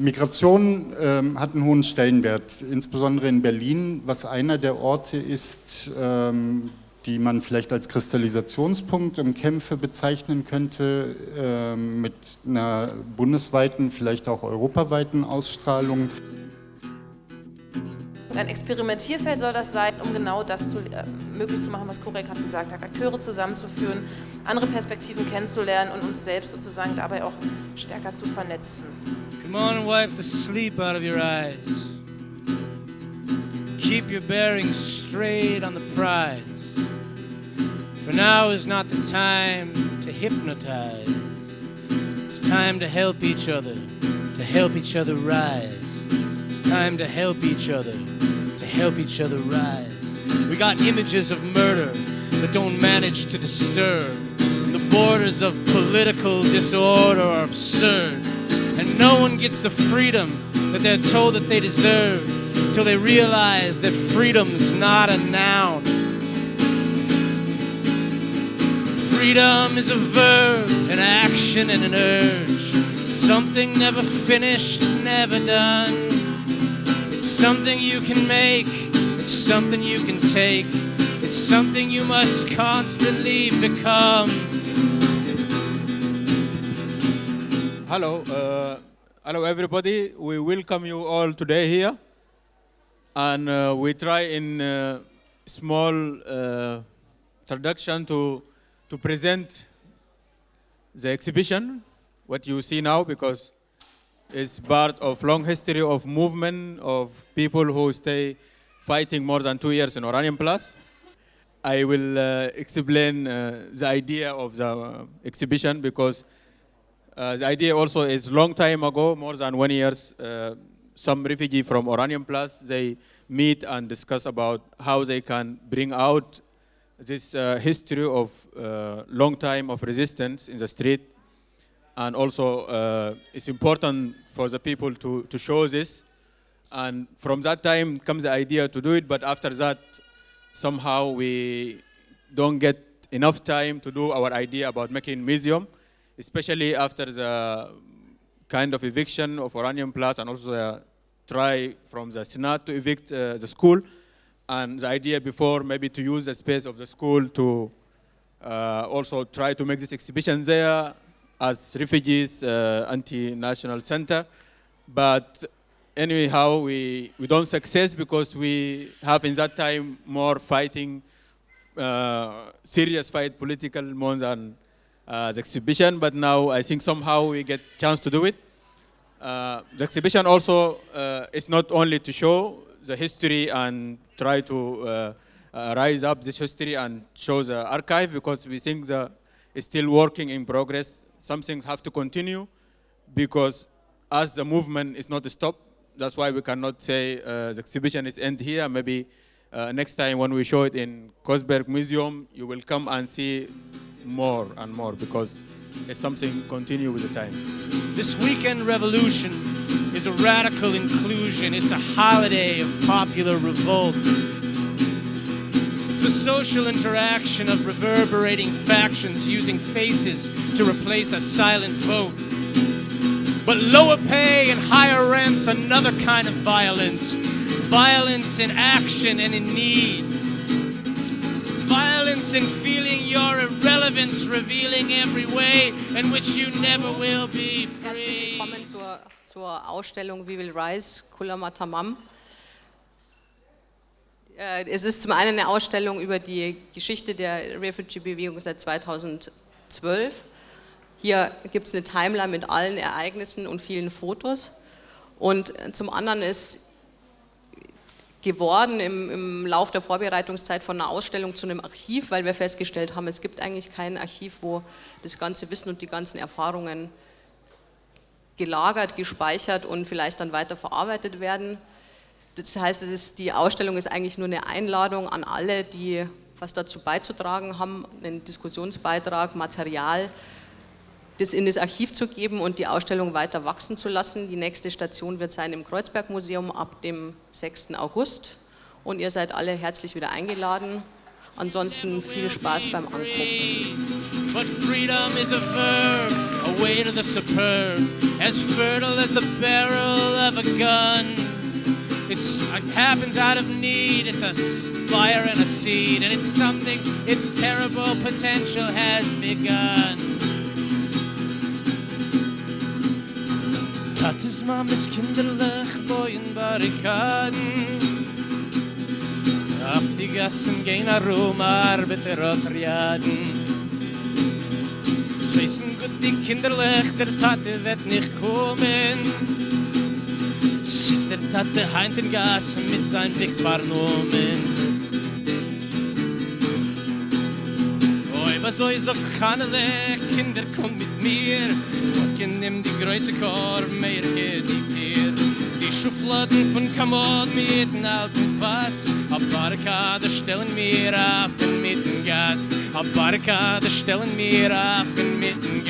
Migration ähm, hat einen hohen Stellenwert, insbesondere in Berlin, was einer der Orte ist, ähm, die man vielleicht als Kristallisationspunkt im Kämpfe bezeichnen könnte, ähm, mit einer bundesweiten, vielleicht auch europaweiten Ausstrahlung. Ein Experimentierfeld soll das sein, um genau das zu, äh, möglich zu machen, was Korek hat gesagt hat, Akteure zusammenzuführen, andere Perspektiven kennenzulernen und uns selbst sozusagen dabei auch stärker zu vernetzen. Come on and wipe the sleep out of your eyes. Keep your bearings straight on the prize. For now is not the time to hypnotize. It's time to help each other, to help each other rise. It's time to help each other, help each other rise. We got images of murder that don't manage to disturb. The borders of political disorder are absurd. And no one gets the freedom that they're told that they deserve till they realize that freedom's not a noun. Freedom is a verb, an action and an urge. Something never finished, never done. Something you can make, it's something you can take. It's something you must constantly become. Hello, uh, hello everybody. We welcome you all today here, and uh, we try in uh, small uh, introduction to to present the exhibition, what you see now, because it's part of long history of movement of people who stay fighting more than two years in Oranienplatz. I will uh, explain uh, the idea of the exhibition because uh, the idea also is long time ago, more than one years, uh, some refugee from Oranienplatz, they meet and discuss about how they can bring out this uh, history of uh, long time of resistance in the street. And also uh, it's important for the people to, to show this. And from that time comes the idea to do it, but after that, somehow we don't get enough time to do our idea about making museum especially after the kind of eviction of Oranienplatz and also the try from the Senate to evict uh, the school. And the idea before maybe to use the space of the school to uh, also try to make this exhibition there as refugees uh, anti-national center. But anyhow, we, we don't success because we have in that time more fighting, uh, serious fight, political more than uh, the exhibition, but now I think somehow we get chance to do it. Uh, the exhibition also uh, is not only to show the history and try to uh, rise up this history and show the archive because we think the it's still working in progress. Some things have to continue because as the movement is not stopped, that's why we cannot say uh, the exhibition is end here. Maybe next time when we show it in Kreuzberg Museum, you will come and see more and more because it's something continue with the time. This weekend revolution is a radical inclusion. It's a holiday of popular revolt. Social interaction of reverberating factions using faces to replace a silent vote. But lower pay and higher rents, another kind of violence. Violence in action and in need violence in feeling your irrelevance, revealing every way in which you never will be free. Herzlich Willkommen zur, zur Ausstellung We Will Rise, Kulama Tamam. Äh, es ist zum einen eine Ausstellung über die Geschichte der Refugee-Bewegung seit 2012. Hier gibt es eine Timeline mit allen Ereignissen und vielen Fotos. Und zum anderen ist geworden im, im Lauf der Vorbereitungszeit von einer Ausstellung zu einem Archiv, weil wir festgestellt haben, es gibt eigentlich kein Archiv, wo das ganze Wissen und die ganzen Erfahrungen gelagert, gespeichert und vielleicht dann weiter verarbeitet werden. Das heißt, ist, die Ausstellung ist eigentlich nur eine Einladung an alle, die was dazu beizutragen haben, einen Diskussionsbeitrag, Material, das in das Archiv zu geben und die Ausstellung weiter wachsen zu lassen. Die nächste Station wird sein im Kreuzberg-Museum ab dem 6. August und ihr seid alle herzlich wieder eingeladen. Ansonsten viel Spaß beim Angucken. way to the superb, as fertile as the barrel of a gun. It's, it happens out of need, it's a fire and a seed, and it's something, its terrible potential has begun. Tates mames kinderlich boyen barrikaden Auf die Gassen gehen herum Arbeiter und Triaden Es wissen gut die Kinderlich, der Tate wird nicht kommen ist der Tate heint in Gassen mit sein Wix vernommen Oi, was soll ich so kannele, Kinder komm mit mir. Ich nimm die größe Korb, mehr geht die Tier. Die Schufladen von Kamot mit alten Fass. A Barrikade stellen mir auf in mitten Gas. A Barrikade stellen mir auf in mitten Gas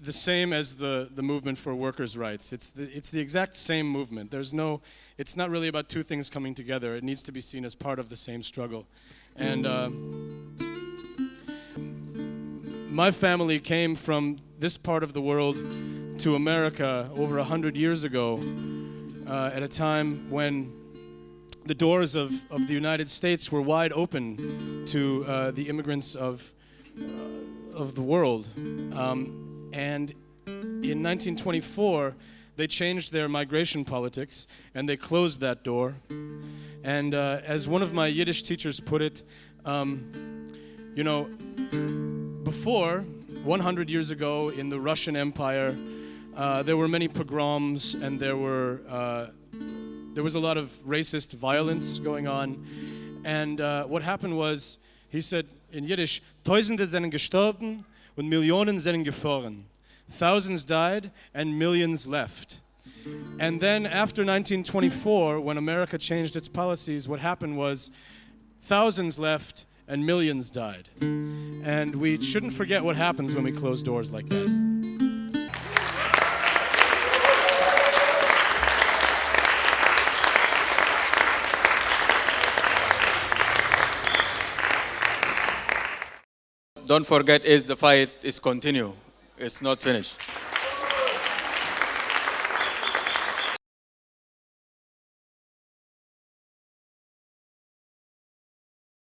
the same as the, the movement for workers' rights. It's the, it's the exact same movement. There's no, it's not really about two things coming together. It needs to be seen as part of the same struggle. And uh, my family came from this part of the world to America over a hundred years ago uh, at a time when the doors of, of the United States were wide open to uh, the immigrants of, uh, of the world. Um, and in 1924, they changed their migration politics and they closed that door. And uh, as one of my Yiddish teachers put it, um, you know, before, 100 years ago in the Russian Empire, uh, there were many pogroms and there were uh, there was a lot of racist violence going on. And uh, what happened was, he said in Yiddish, Tausende sind gestorben und Millionen sind gefahren. Thousands died and millions left. And then after 1924, when America changed its policies, what happened was thousands left and millions died. And we shouldn't forget what happens when we close doors like that. Don't forget is the fight is continue. It's not finished.